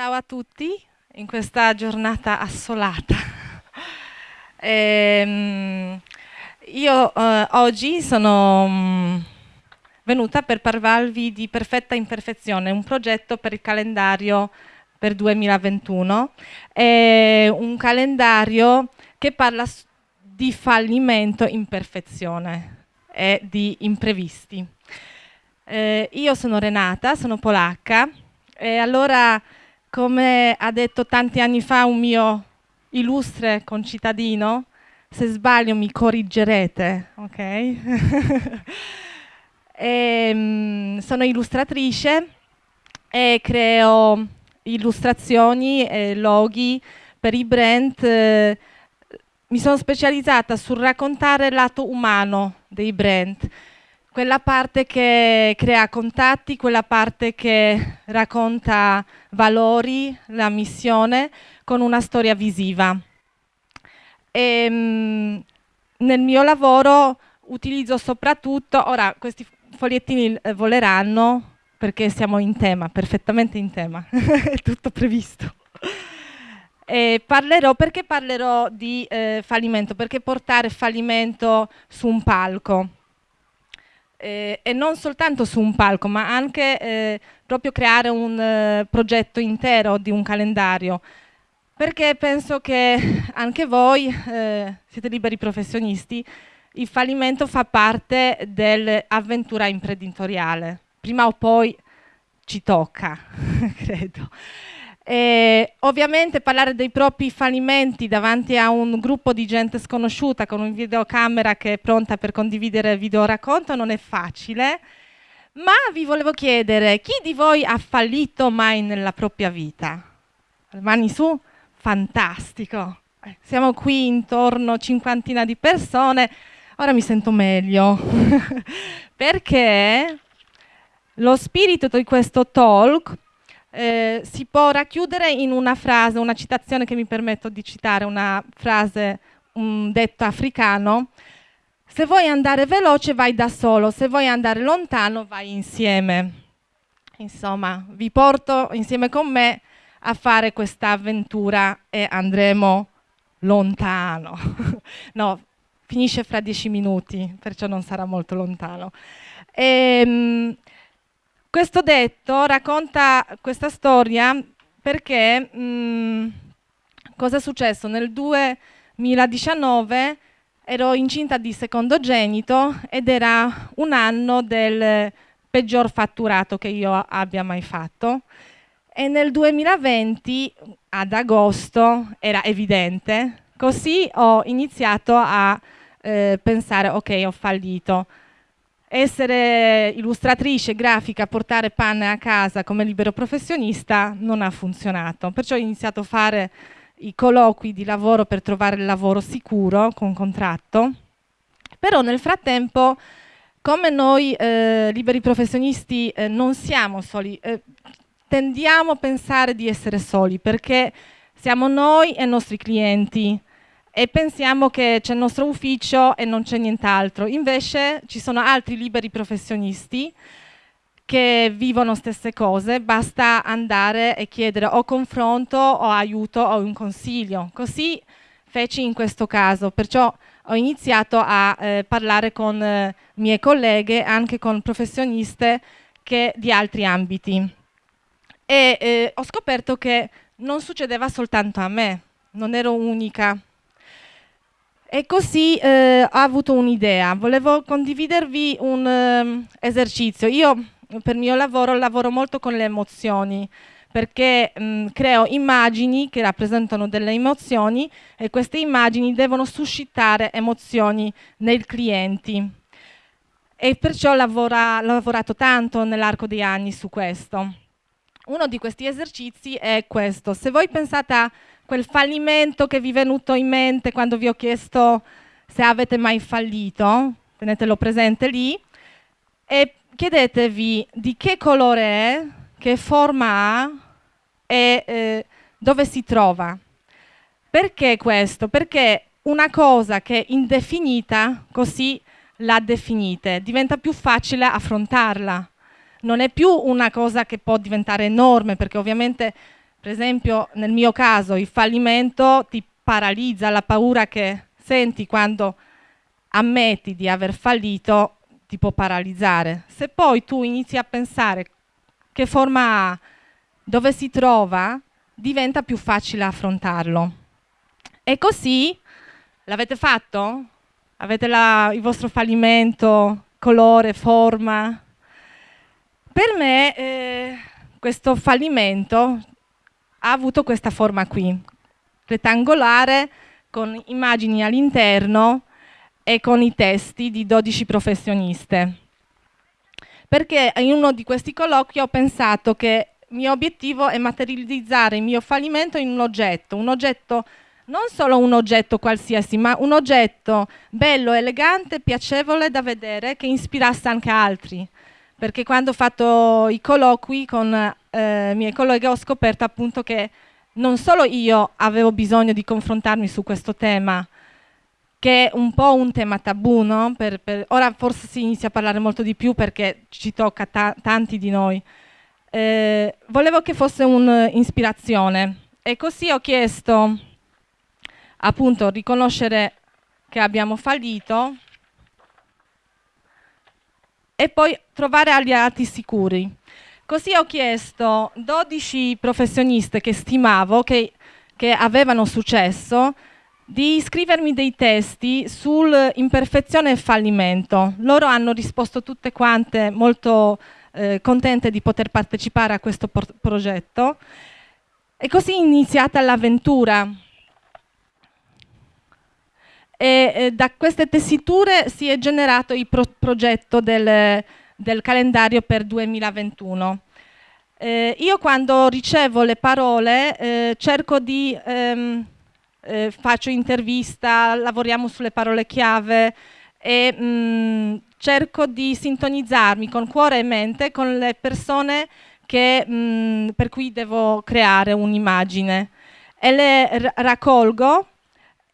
Ciao a tutti in questa giornata assolata. ehm, io eh, oggi sono mm, venuta per parlarvi di Perfetta Imperfezione, un progetto per il calendario per 2021. È un calendario che parla di fallimento, imperfezione e di imprevisti. Eh, io sono Renata, sono polacca e allora come ha detto tanti anni fa un mio illustre concittadino, se sbaglio mi corrigerete, ok? e, um, sono illustratrice e creo illustrazioni e loghi per i brand. Eh, mi sono specializzata sul raccontare il lato umano dei brand quella parte che crea contatti, quella parte che racconta valori, la missione, con una storia visiva. E, mh, nel mio lavoro utilizzo soprattutto, ora questi fogliettini eh, voleranno perché siamo in tema, perfettamente in tema, è tutto previsto. E parlerò, perché parlerò di eh, fallimento? Perché portare fallimento su un palco? Eh, e non soltanto su un palco, ma anche eh, proprio creare un eh, progetto intero di un calendario. Perché penso che anche voi eh, siete liberi professionisti, il fallimento fa parte dell'avventura imprenditoriale. Prima o poi ci tocca, credo. E ovviamente parlare dei propri fallimenti davanti a un gruppo di gente sconosciuta con un videocamera che è pronta per condividere video racconto non è facile, ma vi volevo chiedere, chi di voi ha fallito mai nella propria vita? Mani su? Fantastico! Eh, siamo qui intorno a cinquantina di persone, ora mi sento meglio, perché lo spirito di questo talk eh, si può racchiudere in una frase, una citazione che mi permetto di citare, una frase, un detto africano. Se vuoi andare veloce vai da solo, se vuoi andare lontano vai insieme. Insomma, vi porto insieme con me a fare questa avventura e andremo lontano. no, finisce fra dieci minuti, perciò non sarà molto lontano. Ehm, questo detto racconta questa storia perché mm, cosa è successo? Nel 2019 ero incinta di secondogenito ed era un anno del peggior fatturato che io abbia mai fatto. E nel 2020 ad agosto era evidente. Così ho iniziato a eh, pensare ok ho fallito essere illustratrice, grafica, portare panne a casa come libero professionista non ha funzionato. Perciò ho iniziato a fare i colloqui di lavoro per trovare il lavoro sicuro con contratto. Però nel frattempo, come noi eh, liberi professionisti eh, non siamo soli, eh, tendiamo a pensare di essere soli perché siamo noi e i nostri clienti e pensiamo che c'è il nostro ufficio e non c'è nient'altro. Invece ci sono altri liberi professionisti che vivono stesse cose, basta andare e chiedere o confronto o aiuto o un consiglio. Così feci in questo caso, perciò ho iniziato a eh, parlare con eh, mie colleghe, anche con professioniste che, di altri ambiti. E eh, ho scoperto che non succedeva soltanto a me, non ero unica. E così eh, ho avuto un'idea, volevo condividervi un um, esercizio. Io per il mio lavoro lavoro molto con le emozioni, perché mh, creo immagini che rappresentano delle emozioni e queste immagini devono suscitare emozioni nei clienti. E perciò ho lavorato tanto nell'arco degli anni su questo. Uno di questi esercizi è questo. Se voi pensate a quel fallimento che vi è venuto in mente quando vi ho chiesto se avete mai fallito, tenetelo presente lì, e chiedetevi di che colore è, che forma ha e eh, dove si trova. Perché questo? Perché una cosa che è indefinita, così la definite, diventa più facile affrontarla. Non è più una cosa che può diventare enorme, perché ovviamente Per esempio, nel mio caso, il fallimento ti paralizza, la paura che senti quando ammetti di aver fallito ti può paralizzare. Se poi tu inizi a pensare che forma ha, dove si trova, diventa più facile affrontarlo. E così l'avete fatto? Avete la, il vostro fallimento, colore, forma? Per me eh, questo fallimento ha avuto questa forma qui, rettangolare, con immagini all'interno e con i testi di 12 professioniste. Perché in uno di questi colloqui ho pensato che il mio obiettivo è materializzare il mio fallimento in un oggetto, un oggetto non solo un oggetto qualsiasi, ma un oggetto bello, elegante, piacevole da vedere, che ispirasse anche altri. Perché quando ho fatto i colloqui con eh, i miei colleghi ho scoperto appunto che non solo io avevo bisogno di confrontarmi su questo tema, che è un po' un tema tabù, no? per, per, ora forse si inizia a parlare molto di più perché ci tocca ta tanti di noi. Eh, volevo che fosse un'ispirazione e così ho chiesto appunto riconoscere che abbiamo fallito e poi trovare alleati sicuri. Così ho chiesto 12 professioniste che stimavo, che, che avevano successo, di scrivermi dei testi sull'imperfezione e fallimento. Loro hanno risposto tutte quante molto eh, contente di poter partecipare a questo progetto e così è iniziata l'avventura. E eh, da queste tessiture si è generato il pro progetto del, del calendario per 2021. Eh, io quando ricevo le parole eh, cerco di, ehm, eh, faccio intervista, lavoriamo sulle parole chiave e mh, mm, cerco di sintonizzarmi con cuore e mente con le persone che, mh, mm, per cui devo creare un'immagine e le raccolgo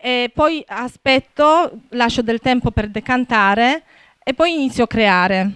e poi aspetto, lascio del tempo per decantare e poi inizio a creare.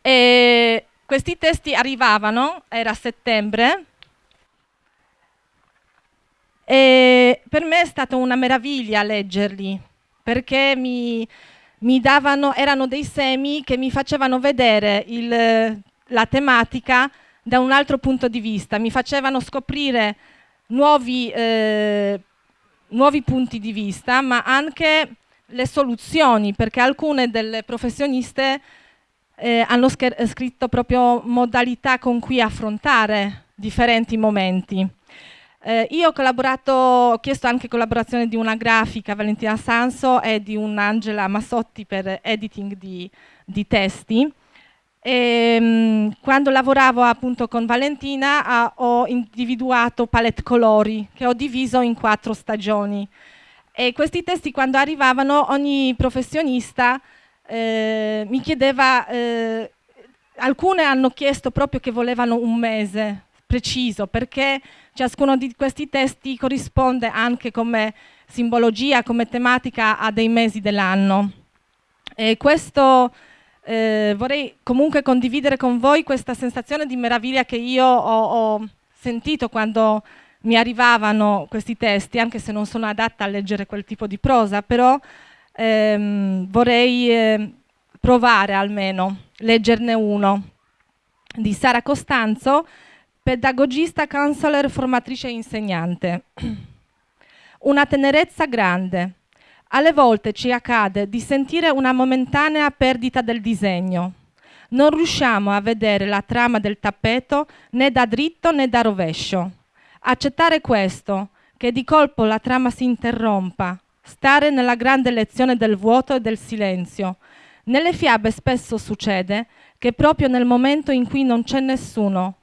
E questi testi arrivavano, era settembre, e per me è stata una meraviglia leggerli, perché mi, mi davano, erano dei semi che mi facevano vedere il, la tematica da un altro punto di vista, mi facevano scoprire nuovi, eh, nuovi punti di vista, ma anche le soluzioni, perché alcune delle professioniste eh, hanno scritto proprio modalità con cui affrontare differenti momenti. Eh, io ho collaborato, ho chiesto anche collaborazione di una grafica, Valentina Sanso, e di un'Angela Massotti per editing di, di testi. E, mh, quando lavoravo appunto con Valentina ah, ho individuato palette colori che ho diviso in quattro stagioni e questi testi quando arrivavano ogni professionista eh, mi chiedeva, eh, alcune hanno chiesto proprio che volevano un mese preciso, perché ciascuno di questi testi corrisponde anche come simbologia, come tematica a dei mesi dell'anno. E questo eh, vorrei comunque condividere con voi questa sensazione di meraviglia che io ho, ho sentito quando mi arrivavano questi testi, anche se non sono adatta a leggere quel tipo di prosa, però ehm, vorrei eh, provare almeno, leggerne uno, di Sara Costanzo, pedagogista, counselor, formatrice e insegnante. Una tenerezza grande. Alle volte ci accade di sentire una momentanea perdita del disegno. Non riusciamo a vedere la trama del tappeto né da dritto né da rovescio. Accettare questo, che di colpo la trama si interrompa, stare nella grande lezione del vuoto e del silenzio. Nelle fiabe spesso succede che proprio nel momento in cui non c'è nessuno,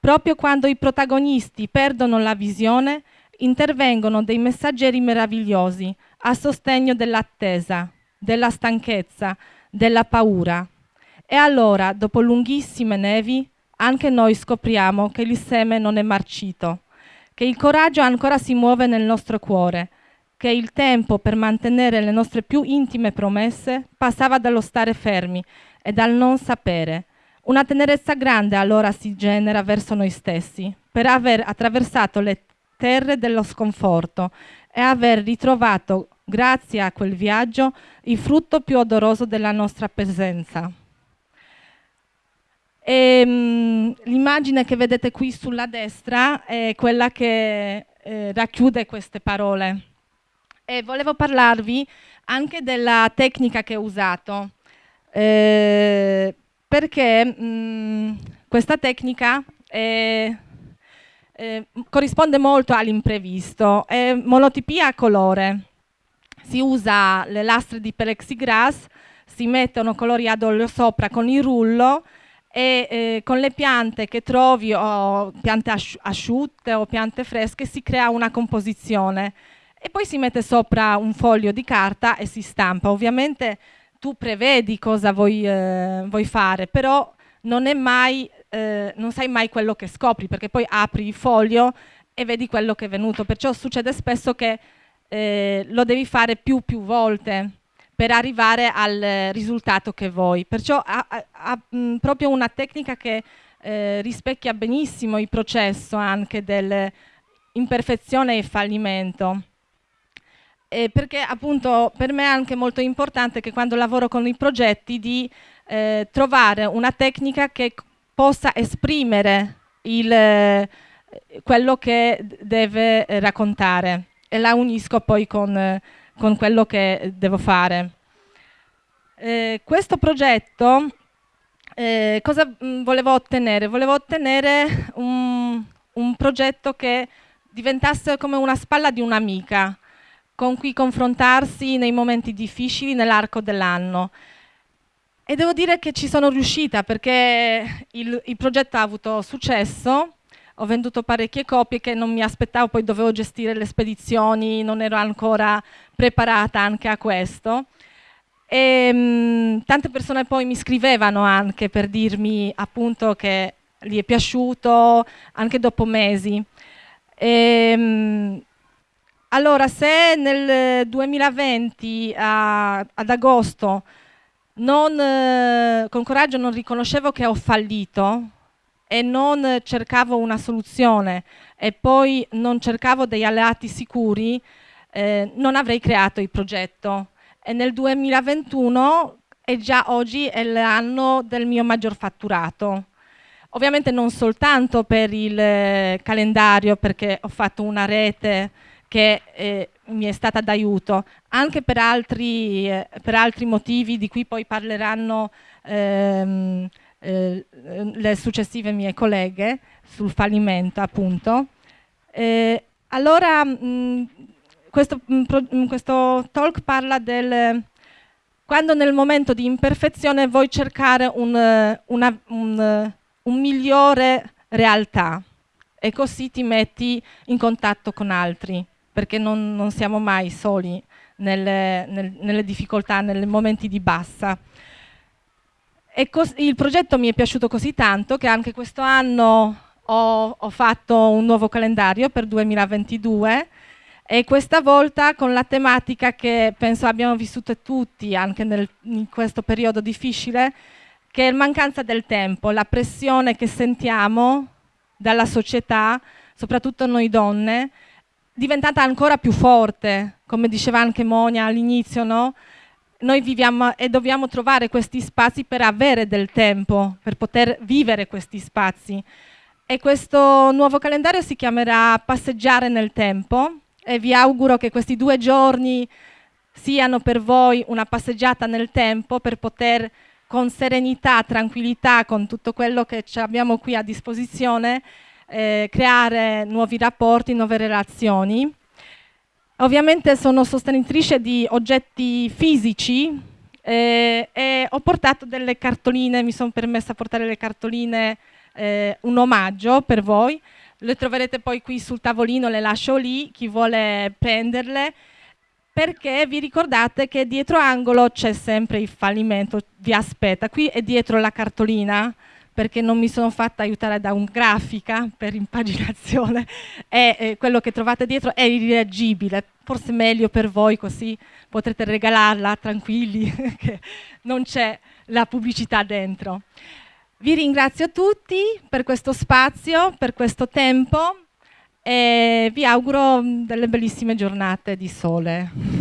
proprio quando i protagonisti perdono la visione, intervengono dei messaggeri meravigliosi a sostegno dell'attesa, della stanchezza, della paura. E allora, dopo lunghissime nevi, anche noi scopriamo che il seme non è marcito, che il coraggio ancora si muove nel nostro cuore, che il tempo per mantenere le nostre più intime promesse passava dallo stare fermi e dal non sapere. Una tenerezza grande allora si genera verso noi stessi, per aver attraversato le terre dello sconforto e aver ritrovato, grazie a quel viaggio, il frutto più odoroso della nostra presenza. l'immagine che vedete qui sulla destra è quella che eh, racchiude queste parole. E volevo parlarvi anche della tecnica che ho usato, eh, perché mh, questa tecnica è eh, corrisponde molto all'imprevisto. È monotipia a colore. Si usa le lastre di plexiglass, si mettono colori ad olio sopra con il rullo e eh, con le piante che trovi o piante asciutte o piante fresche si crea una composizione e poi si mette sopra un foglio di carta e si stampa. Ovviamente tu prevedi cosa vuoi, eh, vuoi fare, però non mai eh, non sai mai quello che scopri, perché poi apri il foglio e vedi quello che è venuto. Perciò succede spesso che eh, lo devi fare più più volte per arrivare al risultato che vuoi. Perciò ha, ha, ha mh, proprio una tecnica che eh, rispecchia benissimo il processo anche dell'imperfezione e fallimento. Eh, perché appunto per me è anche molto importante che quando lavoro con i progetti di eh, trovare una tecnica che possa esprimere il, eh, quello che deve raccontare e la unisco poi con, con quello che devo fare. Eh, questo progetto eh, cosa mm, volevo ottenere? Volevo ottenere un, un progetto che diventasse come una spalla di un'amica con cui confrontarsi nei momenti difficili nell'arco dell'anno. E devo dire che ci sono riuscita perché il, il, progetto ha avuto successo, ho venduto parecchie copie che non mi aspettavo, poi dovevo gestire le spedizioni, non ero ancora preparata anche a questo. E, mh, mm, tante persone poi mi scrivevano anche per dirmi appunto che gli è piaciuto, anche dopo mesi. E, mh, mm, allora, se nel 2020 a, ad agosto non, eh, con coraggio non riconoscevo che ho fallito e non cercavo una soluzione e poi non cercavo degli alleati sicuri, eh, non avrei creato il progetto. E nel 2021 e già oggi è l'anno del mio maggior fatturato. Ovviamente non soltanto per il eh, calendario, perché ho fatto una rete che eh, mi è stata d'aiuto, anche per altri, eh, per altri, motivi di cui poi parleranno ehm, eh, le successive mie colleghe sul fallimento appunto. Eh, allora mh, questo, mh, questo, talk parla del quando nel momento di imperfezione vuoi cercare un, una, un, un migliore realtà e così ti metti in contatto con altri perché non, non siamo mai soli nelle, nel, nelle, difficoltà, nei momenti di bassa. Il progetto mi è piaciuto così tanto che anche questo anno ho, ho fatto un nuovo calendario per 2022 e questa volta con la tematica che penso abbiamo vissuto tutti anche nel, in questo periodo difficile, che è la mancanza del tempo, la pressione che sentiamo dalla società, soprattutto noi donne, diventata ancora più forte, come diceva anche Monia all'inizio, no? Noi viviamo e dobbiamo trovare questi spazi per avere del tempo, per poter vivere questi spazi. E questo nuovo calendario si chiamerà Passeggiare nel tempo e vi auguro che questi due giorni siano per voi una passeggiata nel tempo per poter con serenità, tranquillità, con tutto quello che abbiamo qui a disposizione, eh, creare nuovi rapporti, nuove relazioni. Ovviamente sono sostenitrice di oggetti fisici eh, e ho portato delle cartoline, mi sono permessa a portare le cartoline, eh, un omaggio per voi. Le troverete poi qui sul tavolino, le lascio lì, chi vuole prenderle perché vi ricordate che dietro angolo c'è sempre il fallimento, vi aspetta, qui è dietro la cartolina, perché non mi sono fatta aiutare da un grafica per impaginazione e eh, quello che trovate dietro è irreagibile, forse meglio per voi così potrete regalarla tranquilli che non c'è la pubblicità dentro. Vi ringrazio tutti per questo spazio, per questo tempo e vi auguro delle bellissime giornate di sole.